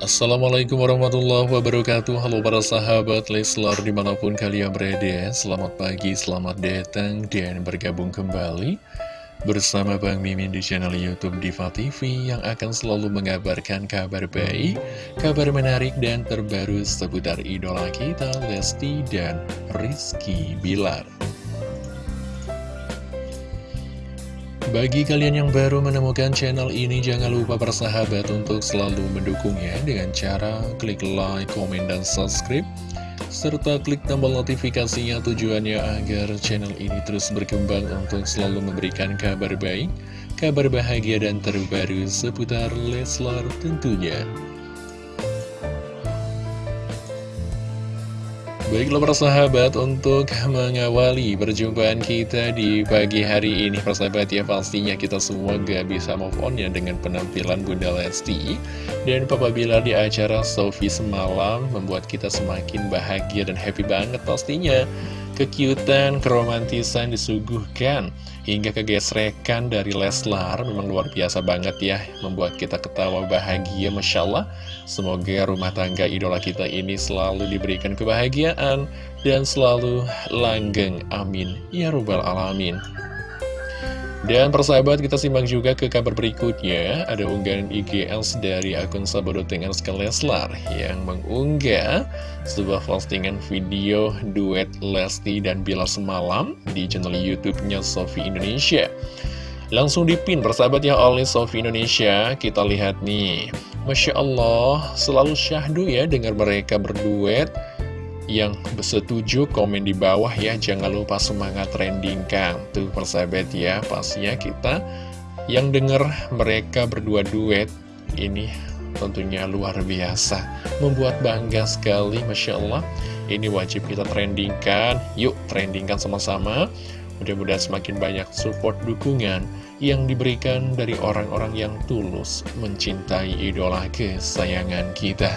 Assalamualaikum warahmatullahi wabarakatuh. Halo para sahabat Leslar di mana pun kalian berada Selamat pagi, selamat datang dan bergabung kembali Bersama Bang Mimin di channel Youtube Diva TV Yang akan selalu mengabarkan kabar baik Kabar menarik dan terbaru seputar idola kita Lesti dan Rizky Bilar Bagi kalian yang baru menemukan channel ini, jangan lupa bersahabat untuk selalu mendukungnya dengan cara klik like, komen, dan subscribe. Serta klik tombol notifikasinya tujuannya agar channel ini terus berkembang untuk selalu memberikan kabar baik, kabar bahagia, dan terbaru seputar Leslar tentunya. Baiklah persahabat untuk mengawali perjumpaan kita di pagi hari ini Persahabat ya pastinya kita semua gak bisa move on ya dengan penampilan Bunda Lesti. Dan Papa Bilar di acara Sofi semalam membuat kita semakin bahagia dan happy banget pastinya Kekiutan, keromantisan disuguhkan hingga kegesrekan dari Leslar memang luar biasa banget ya membuat kita ketawa bahagia Masya Allah. Semoga rumah tangga idola kita ini selalu diberikan kebahagiaan dan selalu langgeng. Amin. Ya rubbal alamin dan persahabat kita simak juga ke kabar berikutnya. Ada unggahan IGS dari akun Sabodo Tengan Leslar Yang mengunggah sebuah postingan video duet Lesti dan Bilar semalam Di channel Youtube-nya Sofi Indonesia. Langsung dipin persahabat ya oleh Sofi Indonesia. Kita lihat nih. Masya Allah selalu syahdu ya dengar mereka berduet yang setuju komen di bawah ya. Jangan lupa semangat trendingkan Tuh persahabat ya Pastinya kita yang denger mereka berdua duet Ini tentunya luar biasa. Membuat bangga sekali Masya Allah. Ini wajib kita trendingkan. Yuk trendingkan sama-sama. Mudah-mudahan semakin banyak support dukungan yang diberikan dari orang-orang yang tulus mencintai idola kesayangan kita.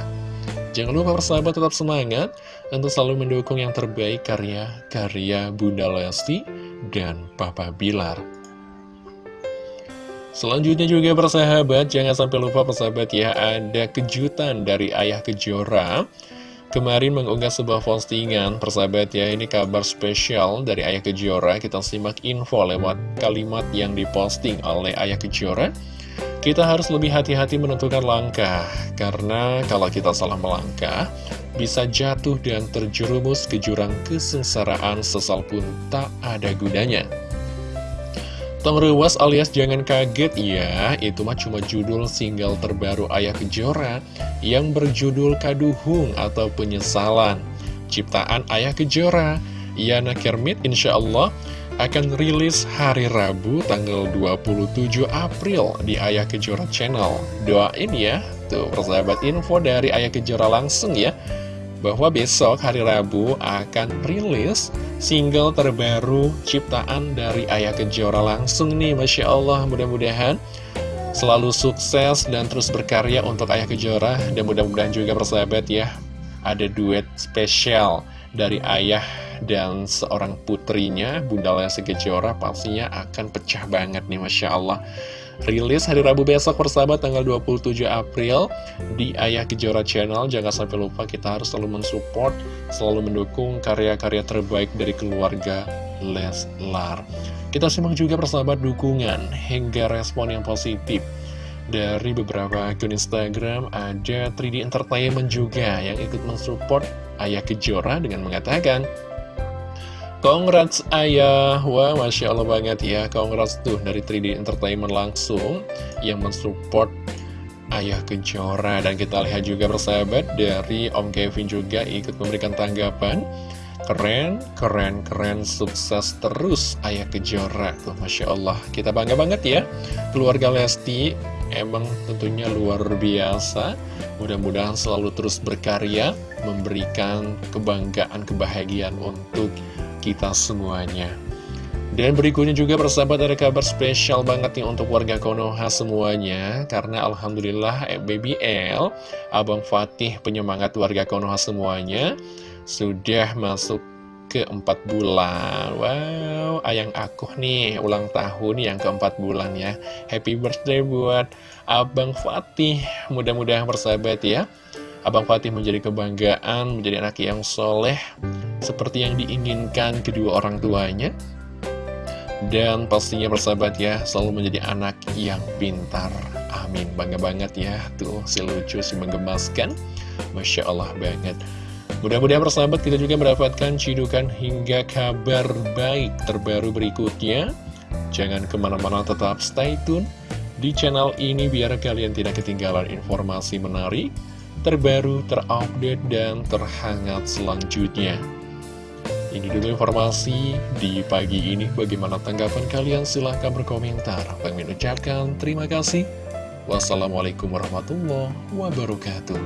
Jangan lupa persahabat tetap semangat untuk selalu mendukung yang terbaik karya-karya Bunda Lesti dan Papa Bilar. Selanjutnya juga persahabat, jangan sampai lupa persahabat ya, ada kejutan dari Ayah Kejora. Kemarin mengunggah sebuah postingan, persahabat ya, ini kabar spesial dari Ayah Kejora. Kita simak info lewat kalimat yang diposting oleh Ayah Kejora. Kita harus lebih hati-hati menentukan langkah, karena kalau kita salah melangkah, bisa jatuh dan terjerumus ke jurang kesengsaraan sesal pun tak ada gunanya. Tong Ruas alias jangan kaget ya, itu mah cuma judul single terbaru Ayah Kejora yang berjudul Kaduhung atau Penyesalan. Ciptaan Ayah Kejora, Yana Kermit insya Allah akan rilis hari Rabu tanggal 27 April di Ayah Kejora Channel. Doain ya, tuh persahabat info dari Ayah Kejora langsung ya, bahwa besok hari Rabu akan rilis single terbaru ciptaan dari Ayah Kejora langsung nih, Masya Allah, mudah-mudahan selalu sukses dan terus berkarya untuk Ayah Kejora, dan mudah-mudahan juga persahabat ya, ada duet spesial dari ayah dan seorang putrinya, Bunda Lesti Kejora pastinya akan pecah banget nih Masya Allah. Rilis hari Rabu besok persahabat tanggal 27 April di Ayah Kejora Channel. Jangan sampai lupa kita harus selalu mensupport, selalu mendukung karya-karya terbaik dari keluarga Leslar. Kita simak juga persahabat dukungan hingga respon yang positif dari beberapa akun Instagram ada 3D Entertainment juga yang ikut mensupport Ayah Kejora dengan mengatakan Congrats ayah, wah Masya Allah banget ya. Congrats tuh dari 3D Entertainment langsung yang mensupport Ayah Kejora. Dan kita lihat juga persahabat dari Om Kevin juga ikut memberikan tanggapan. Keren, keren, keren, sukses terus Ayah Kejora tuh Masya Allah. Kita bangga banget ya. Keluarga Lesti emang tentunya luar biasa. Mudah-mudahan selalu terus berkarya Memberikan kebanggaan, kebahagiaan untuk kita semuanya. Dan berikutnya juga persahabat ada kabar spesial banget nih untuk warga Konoha semuanya. Karena Alhamdulillah eh, Baby L, Abang Fatih penyemangat warga Konoha semuanya Sudah masuk keempat bulan. Wow, ayang aku nih ulang tahun yang keempat bulan ya. Happy birthday buat Abang Fatih. Mudah-mudahan bersahabat ya Abang Fatih menjadi kebanggaan, menjadi anak yang soleh Seperti yang diinginkan kedua orang tuanya. Dan pastinya bersahabat ya, selalu menjadi anak yang pintar. Amin, bangga banget ya Tuh, si lucu, si menggemaskan. Masya Allah banget. Mudah-mudahan persahabat kita juga mendapatkan cidukan hingga kabar baik terbaru berikutnya. Jangan ke mana-mana tetap stay tune di channel ini biar kalian tidak ketinggalan informasi menarik, terbaru, terupdate, dan terhangat selanjutnya. Ini dulu informasi di pagi ini. Bagaimana tanggapan kalian? Silahkan berkomentar. Bang ucapkan terima kasih. Wassalamualaikum warahmatullahi wabarakatuh.